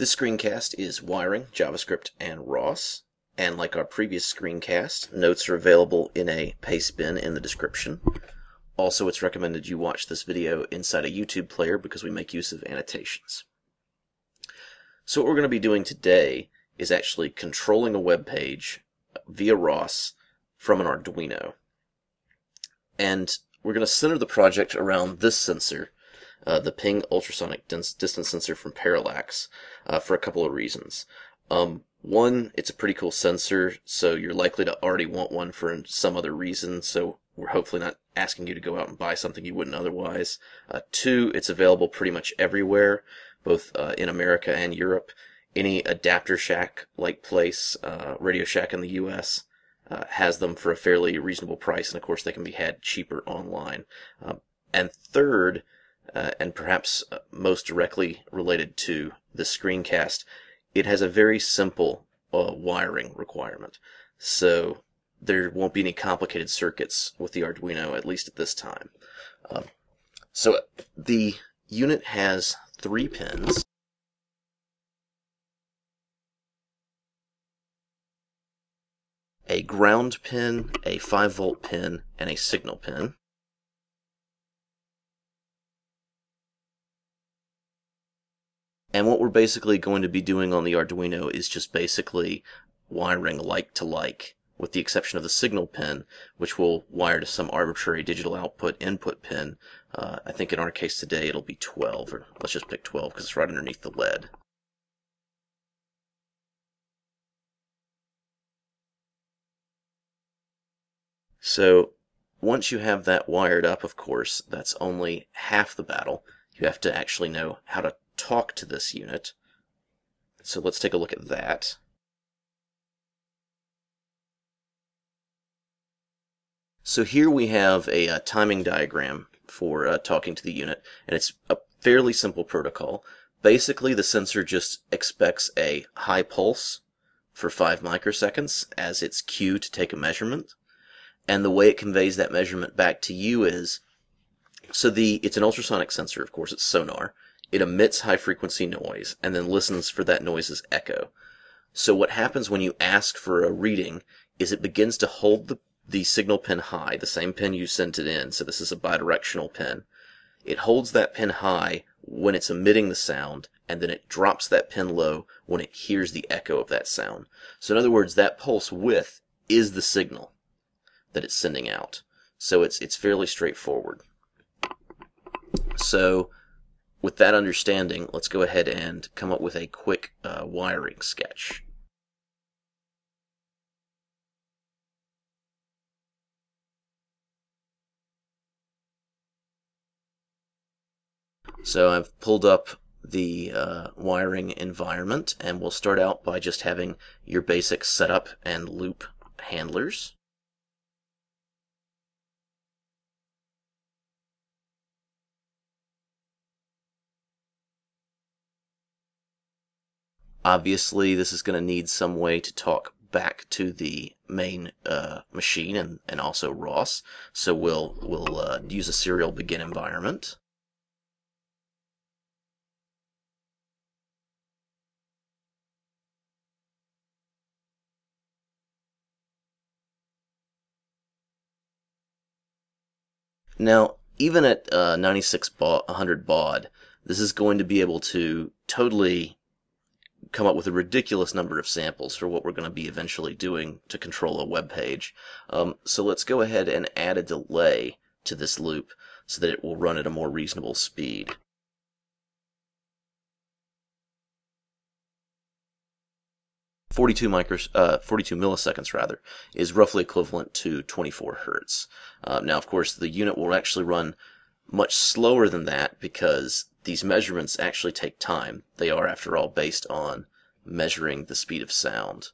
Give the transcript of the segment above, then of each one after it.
This screencast is wiring, JavaScript, and ROS. And like our previous screencast, notes are available in a paste bin in the description. Also, it's recommended you watch this video inside a YouTube player because we make use of annotations. So what we're going to be doing today is actually controlling a web page via ROS from an Arduino. And we're going to center the project around this sensor, uh, the ping ultrasonic distance sensor from Parallax, uh, for a couple of reasons. Um, one, it's a pretty cool sensor, so you're likely to already want one for some other reason, so we're hopefully not asking you to go out and buy something you wouldn't otherwise. Uh, two, it's available pretty much everywhere, both uh, in America and Europe. Any adapter shack like place, uh, Radio Shack in the US, uh, has them for a fairly reasonable price, and of course they can be had cheaper online. Um, and third, uh, and perhaps uh, most directly related to the screencast, it has a very simple uh, wiring requirement. So there won't be any complicated circuits with the Arduino, at least at this time. Um, so the unit has three pins. a ground pin, a 5 volt pin, and a signal pin. And what we're basically going to be doing on the Arduino is just basically wiring like to like, with the exception of the signal pin, which we'll wire to some arbitrary digital output input pin. Uh, I think in our case today it'll be 12, or let's just pick 12 because it's right underneath the lead. So once you have that wired up, of course, that's only half the battle. You have to actually know how to talk to this unit. So let's take a look at that. So here we have a, a uh, timing diagram for uh, talking to the unit, and it's a fairly simple protocol. Basically, the sensor just expects a high pulse for 5 microseconds as its cue to take a measurement. And the way it conveys that measurement back to you is, so the it's an ultrasonic sensor, of course, it's sonar. It emits high frequency noise and then listens for that noise's echo. So what happens when you ask for a reading is it begins to hold the, the signal pin high, the same pin you sent it in, so this is a bidirectional pin. It holds that pin high when it's emitting the sound, and then it drops that pin low when it hears the echo of that sound. So in other words, that pulse width is the signal that it's sending out. So it's, it's fairly straightforward. So with that understanding, let's go ahead and come up with a quick uh, wiring sketch. So I've pulled up the uh, wiring environment and we'll start out by just having your basic setup and loop handlers. Obviously, this is going to need some way to talk back to the main uh, machine and, and also ROS. So we'll, we'll uh, use a serial begin environment. Now, even at uh, 96 baud, 100 baud, this is going to be able to totally come up with a ridiculous number of samples for what we're going to be eventually doing to control a web page. Um, so let's go ahead and add a delay to this loop so that it will run at a more reasonable speed. Forty-two micros, uh, 42 milliseconds rather, is roughly equivalent to 24 hertz. Uh, now, of course, the unit will actually run much slower than that because these measurements actually take time. They are, after all, based on measuring the speed of sound.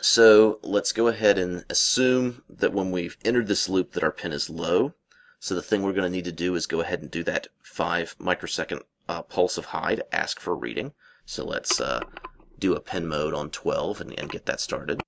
So let's go ahead and assume that when we've entered this loop that our pin is low. So the thing we're going to need to do is go ahead and do that 5 microsecond uh, pulse of high to ask for reading. So let's uh, do a pin mode on 12 and, and get that started.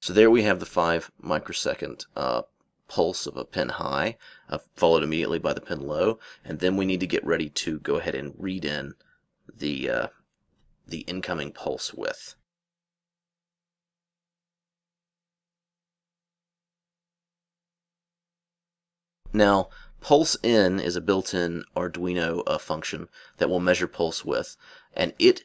So there we have the 5 microsecond uh, pulse of a pin high, uh, followed immediately by the pin low, and then we need to get ready to go ahead and read in the, uh, the incoming pulse width. Now, pulse in is a built-in Arduino uh, function that will measure pulse width, and it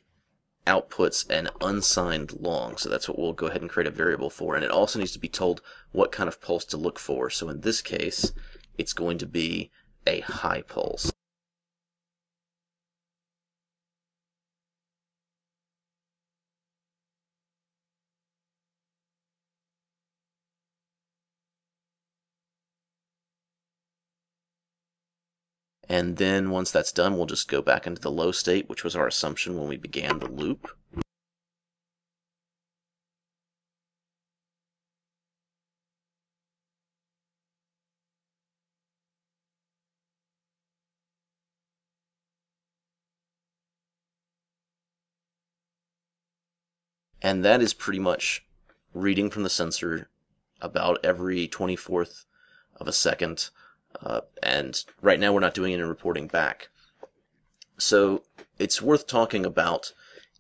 outputs an unsigned long. So that's what we'll go ahead and create a variable for. And it also needs to be told what kind of pulse to look for. So in this case, it's going to be a high pulse. And then once that's done, we'll just go back into the low state, which was our assumption when we began the loop. And that is pretty much reading from the sensor about every 24th of a second uh, and right now we're not doing any reporting back. So it's worth talking about,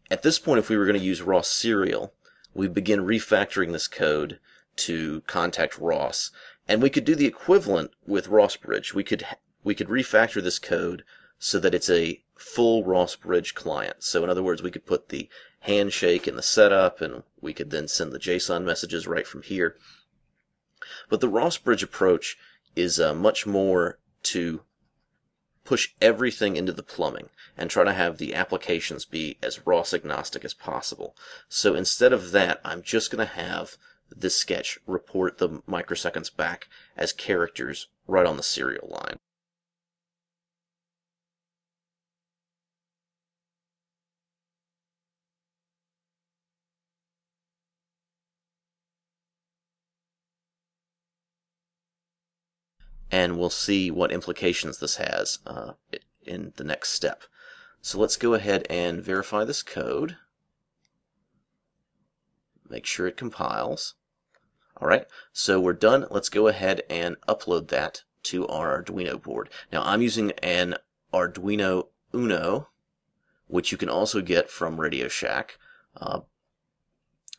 at this point if we were going to use ROS serial, we begin refactoring this code to contact ROS. And we could do the equivalent with ROS Bridge. We could, we could refactor this code so that it's a full ROS Bridge client. So in other words, we could put the handshake in the setup and we could then send the JSON messages right from here. But the ROS Bridge approach is uh, much more to push everything into the plumbing and try to have the applications be as ROS agnostic as possible. So instead of that, I'm just going to have this sketch report the microseconds back as characters right on the serial line. And we'll see what implications this has uh, in the next step. So let's go ahead and verify this code. Make sure it compiles. Alright, so we're done. Let's go ahead and upload that to our Arduino board. Now I'm using an Arduino Uno, which you can also get from Radio Shack, uh,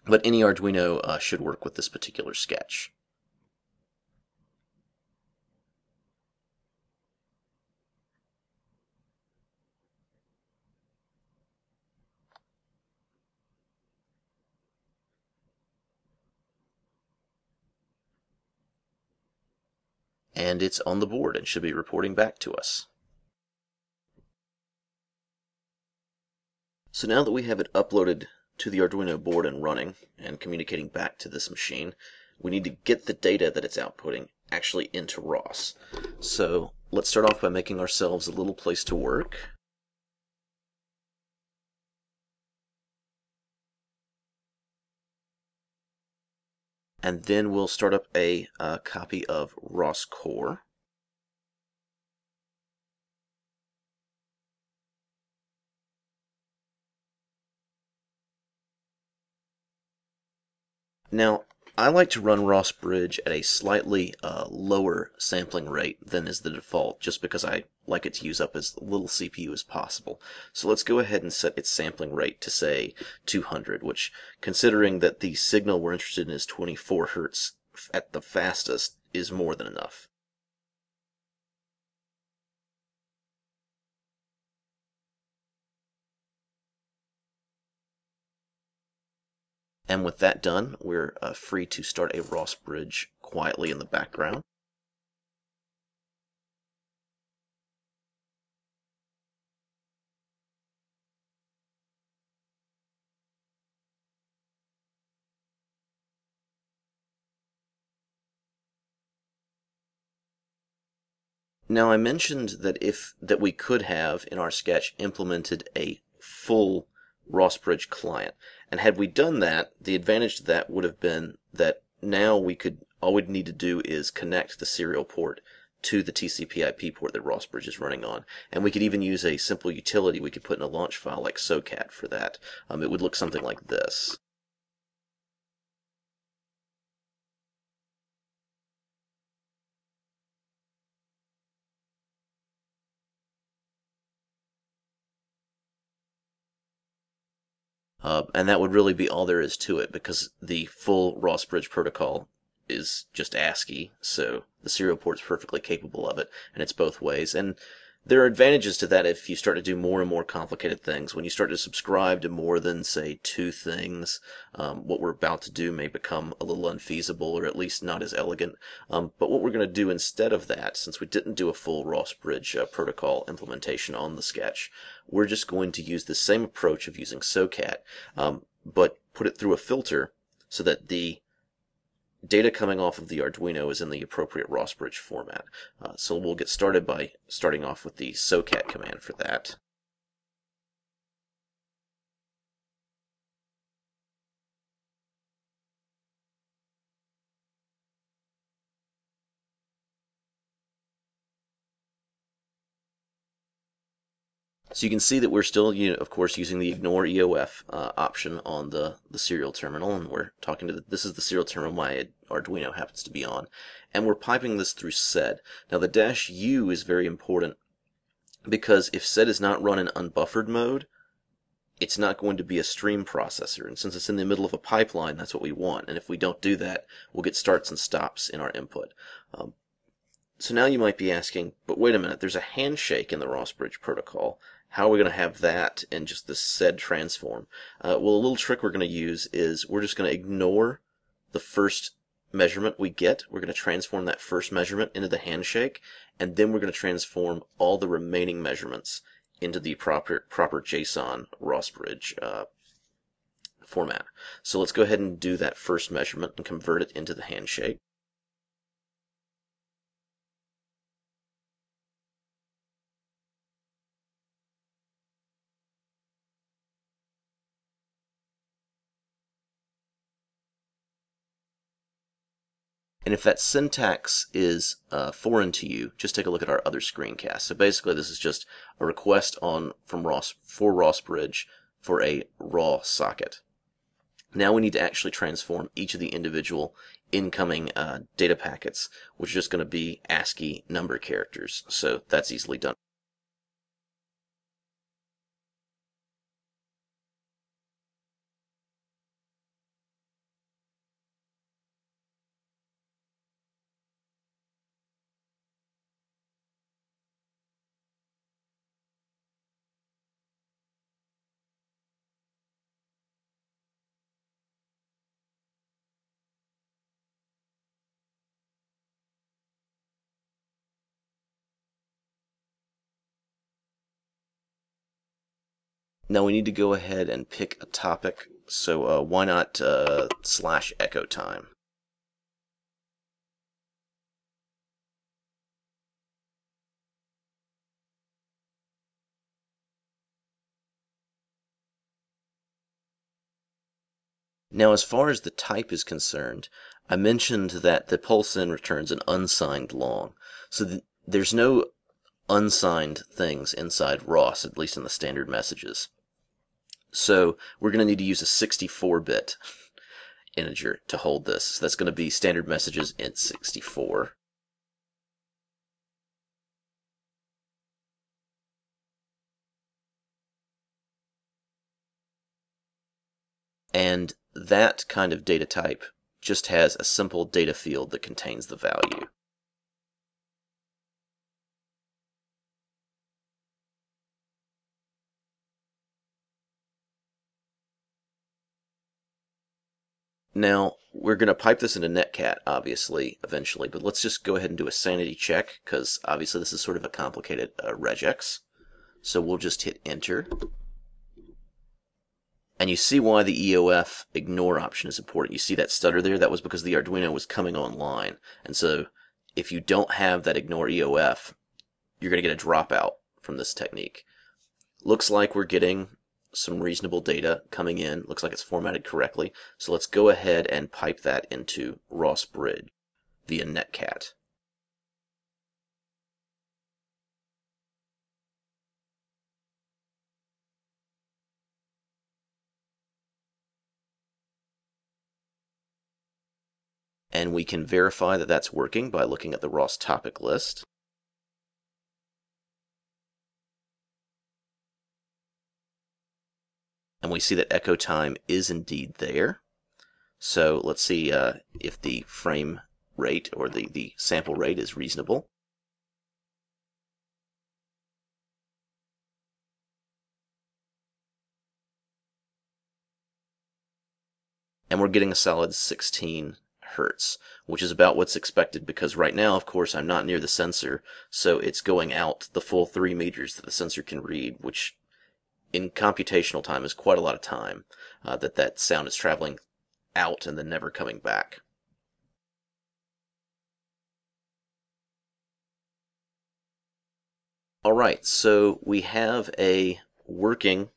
but any Arduino uh, should work with this particular sketch. And it's on the board and should be reporting back to us. So now that we have it uploaded to the Arduino board and running and communicating back to this machine, we need to get the data that it's outputting actually into ROS. So let's start off by making ourselves a little place to work. And then we'll start up a uh, copy of ROS Core. Now, I like to run ROS Bridge at a slightly uh, lower sampling rate than is the default, just because I like it to use up as little CPU as possible. So let's go ahead and set its sampling rate to say 200, which, considering that the signal we're interested in is 24 Hertz at the fastest, is more than enough. And with that done, we're uh, free to start a ROS bridge quietly in the background. Now I mentioned that if that we could have in our sketch implemented a full ROS Bridge client. And had we done that, the advantage to that would have been that now we could, all we'd need to do is connect the serial port to the TCP IP port that ROSBridge is running on. And we could even use a simple utility we could put in a launch file like SOCAT for that. Um, it would look something like this. Uh, and that would really be all there is to it because the full ROS Bridge protocol is just ASCII, so the serial port is perfectly capable of it, and it's both ways. And there are advantages to that if you start to do more and more complicated things. When you start to subscribe to more than, say, two things, um, what we're about to do may become a little unfeasible or at least not as elegant. Um, but what we're going to do instead of that, since we didn't do a full ROS Bridge uh, protocol implementation on the sketch, we're just going to use the same approach of using SOCAT, um, but put it through a filter so that the data coming off of the Arduino is in the appropriate ROSBridge format. Uh, so we'll get started by starting off with the SOCAT command for that. So you can see that we're still, you know, of course, using the ignore EOF uh, option on the, the serial terminal, and we're talking to the, this is the serial terminal my Arduino happens to be on, and we're piping this through SED. Now the dash U is very important because if SED is not run in unbuffered mode, it's not going to be a stream processor, and since it's in the middle of a pipeline, that's what we want, and if we don't do that, we'll get starts and stops in our input. Um, so now you might be asking, but wait a minute, there's a handshake in the ROS Bridge protocol. How are we going to have that in just this SED transform? Uh, well, a little trick we're going to use is we're just going to ignore the first measurement we get. We're going to transform that first measurement into the handshake, and then we're going to transform all the remaining measurements into the proper proper JSON ROS Bridge uh, format. So let's go ahead and do that first measurement and convert it into the handshake. And if that syntax is uh, foreign to you, just take a look at our other screencast. So basically, this is just a request on from ROS for ROS Bridge for a raw socket. Now we need to actually transform each of the individual incoming uh, data packets, which is just going to be ASCII number characters. So that's easily done. Now we need to go ahead and pick a topic, so uh, why not uh, slash echo time? Now, as far as the type is concerned, I mentioned that the pulse in returns an unsigned long. So th there's no unsigned things inside ROS, at least in the standard messages. So we're going to need to use a 64-bit integer to hold this. So that's going to be standard messages int 64. And that kind of data type just has a simple data field that contains the value. Now, we're going to pipe this into Netcat, obviously, eventually, but let's just go ahead and do a sanity check, because obviously this is sort of a complicated uh, regex. So we'll just hit enter. And you see why the EOF ignore option is important. You see that stutter there? That was because the Arduino was coming online. And so if you don't have that ignore EOF, you're going to get a dropout from this technique. Looks like we're getting some reasonable data coming in. Looks like it's formatted correctly. So let's go ahead and pipe that into ROS Bridge via Netcat. And we can verify that that's working by looking at the ROS topic list. And we see that echo time is indeed there. So let's see uh, if the frame rate or the, the sample rate is reasonable. And we're getting a solid 16 hertz, which is about what's expected because right now, of course, I'm not near the sensor, so it's going out the full 3 meters that the sensor can read, which in computational time is quite a lot of time uh, that that sound is traveling out and then never coming back. Alright, so we have a working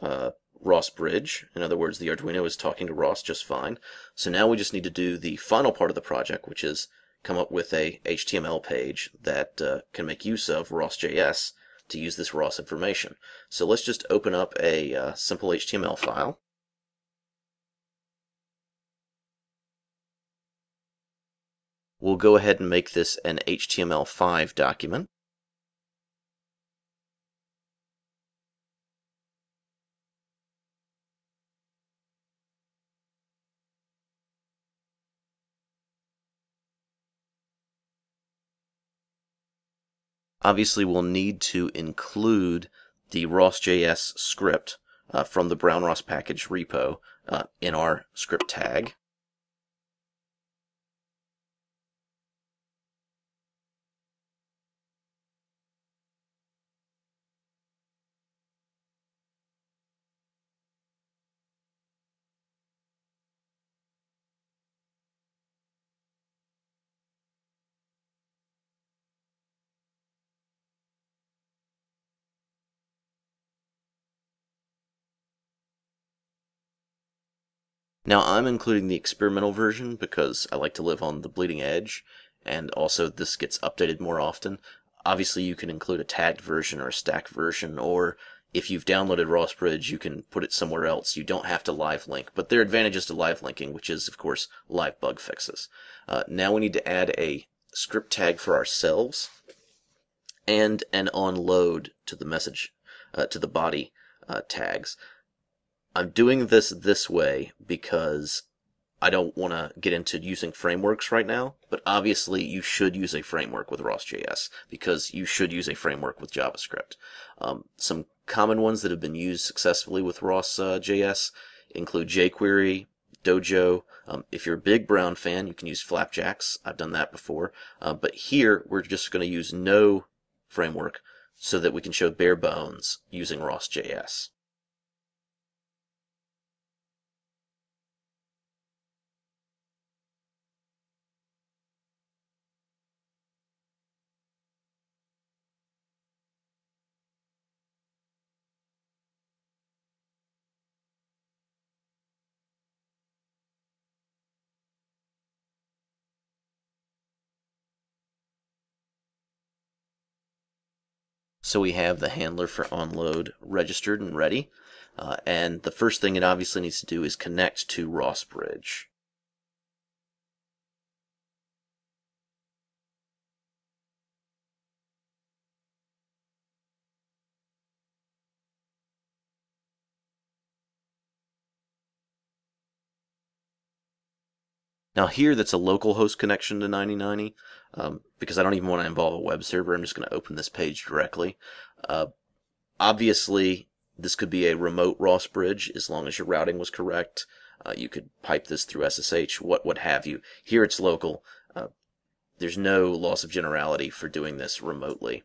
uh, ROS bridge. In other words, the Arduino is talking to ROS just fine. So now we just need to do the final part of the project, which is come up with a HTML page that uh, can make use of ROS.js to use this ROS information. So let's just open up a uh, simple HTML file. We'll go ahead and make this an HTML5 document. Obviously, we'll need to include the ROS.js script uh, from the Brown ROS package repo uh, in our script tag. Now I'm including the experimental version because I like to live on the bleeding edge, and also this gets updated more often. Obviously you can include a tagged version or a stacked version, or if you've downloaded ROSBridge, you can put it somewhere else. You don't have to live link, but there are advantages to live linking, which is, of course, live bug fixes. Uh, now we need to add a script tag for ourselves and an onload to the message, uh, to the body uh, tags. I'm doing this this way because I don't want to get into using frameworks right now, but obviously you should use a framework with ROS.js because you should use a framework with JavaScript. Um, some common ones that have been used successfully with ROS.js uh, include jQuery, Dojo. Um, if you're a big Brown fan, you can use Flapjax. I've done that before. Uh, but here, we're just going to use no framework so that we can show bare bones using ROS.js. So we have the handler for onload registered and ready. Uh, and the first thing it obviously needs to do is connect to ROSBridge. Now here that's a local host connection to 9090 um, because I don't even want to involve a web server. I'm just going to open this page directly. Uh, obviously, this could be a remote ROS bridge as long as your routing was correct. Uh, you could pipe this through SSH, what what have you. Here it's local. Uh, there's no loss of generality for doing this remotely.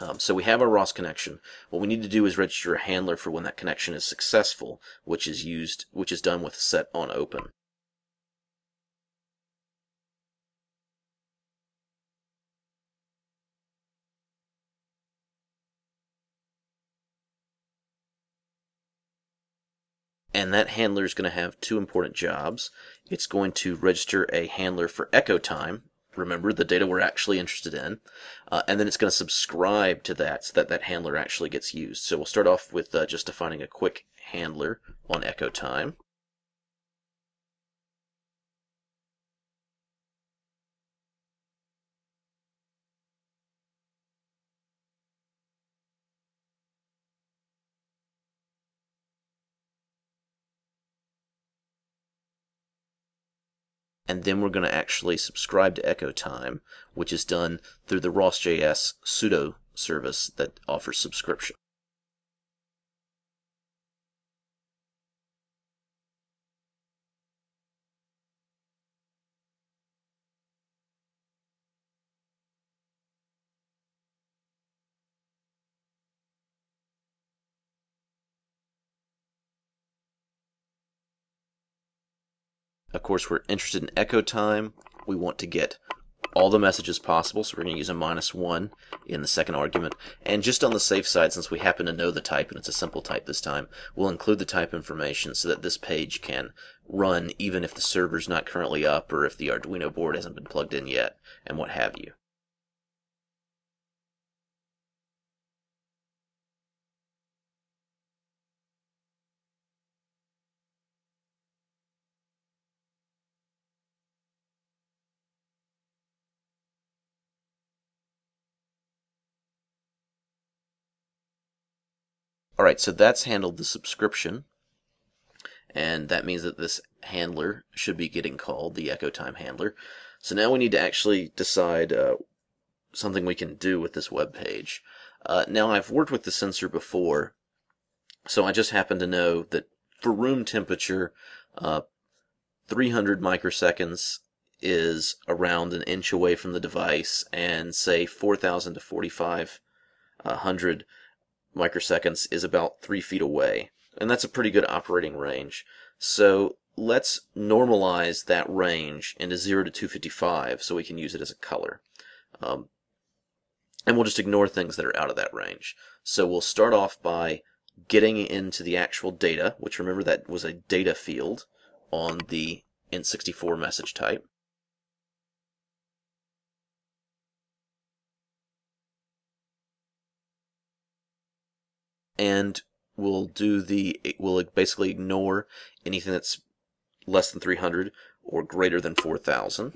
Um, so we have our ROS connection. What we need to do is register a handler for when that connection is successful, which is used, which is done with set on open. And that handler is going to have two important jobs. It's going to register a handler for echo time, remember the data we're actually interested in, uh, and then it's going to subscribe to that so that that handler actually gets used. So we'll start off with uh, just defining a quick handler on echo time. And then we're going to actually subscribe to Echo Time, which is done through the ROS.js pseudo service that offers subscription. Of course, we're interested in echo time. We want to get all the messages possible, so we're going to use a minus 1 in the second argument. And just on the safe side, since we happen to know the type, and it's a simple type this time, we'll include the type information so that this page can run even if the server's not currently up or if the Arduino board hasn't been plugged in yet, and what have you. All right, so that's handled the subscription. And that means that this handler should be getting called, the echo time handler. So now we need to actually decide uh, something we can do with this web page. Uh, now I've worked with the sensor before, so I just happen to know that for room temperature, uh, 300 microseconds is around an inch away from the device, and say 4,000 to 4,500 microseconds is about three feet away. And that's a pretty good operating range. So let's normalize that range into 0 to 255 so we can use it as a color. Um, and we'll just ignore things that are out of that range. So we'll start off by getting into the actual data, which remember that was a data field on the Int64 message type. And we'll do the we'll basically ignore anything that's less than 300 or greater than 4000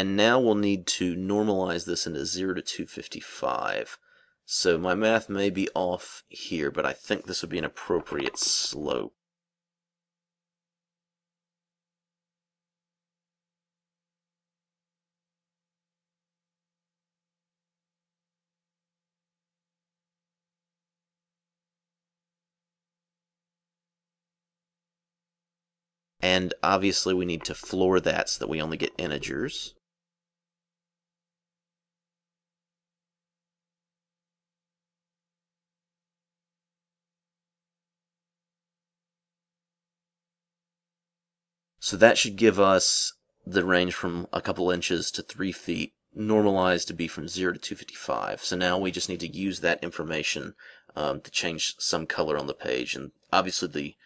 And now we'll need to normalize this into 0 to 255. So my math may be off here, but I think this would be an appropriate slope. And obviously we need to floor that so that we only get integers. So that should give us the range from a couple inches to three feet, normalized to be from 0 to 255. So now we just need to use that information um, to change some color on the page. And obviously the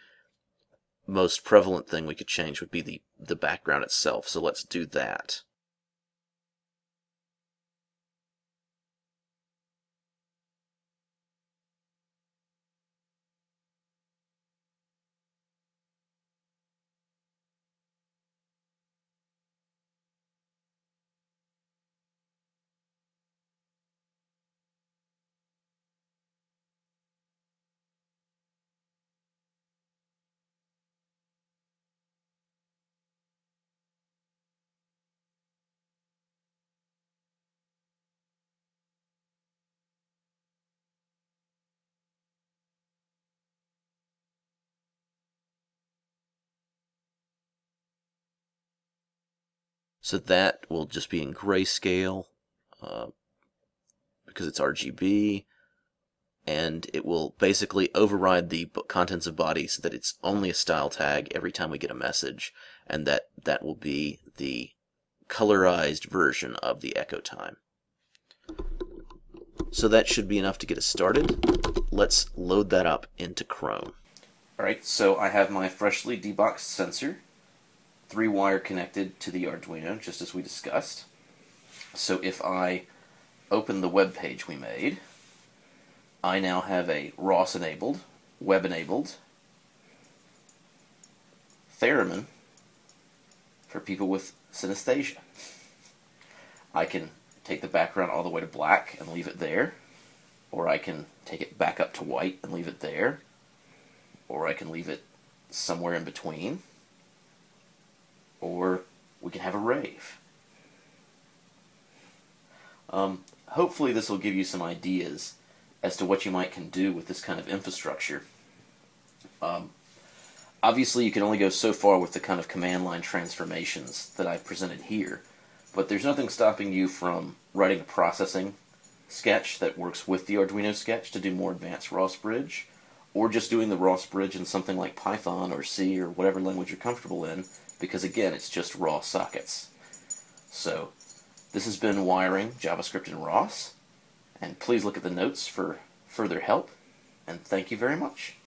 most prevalent thing we could change would be the, the background itself. So let's do that. So that will just be in grayscale uh, because it's RGB and it will basically override the contents of body so that it's only a style tag every time we get a message and that that will be the colorized version of the echo time. So that should be enough to get us started. Let's load that up into Chrome. Alright, so I have my freshly deboxed sensor three wire connected to the Arduino, just as we discussed. So if I open the web page we made, I now have a ROS enabled, web enabled, Theremin, for people with synesthesia. I can take the background all the way to black and leave it there, or I can take it back up to white and leave it there, or I can leave it somewhere in between, or we can have a rave. Um, hopefully this will give you some ideas as to what you might can do with this kind of infrastructure. Um, obviously you can only go so far with the kind of command line transformations that I've presented here, but there's nothing stopping you from writing a processing sketch that works with the Arduino sketch to do more advanced ROS bridge, or just doing the ROS bridge in something like Python or C or whatever language you're comfortable in, because again, it's just raw sockets. So, this has been Wiring JavaScript in ROS, and please look at the notes for further help, and thank you very much.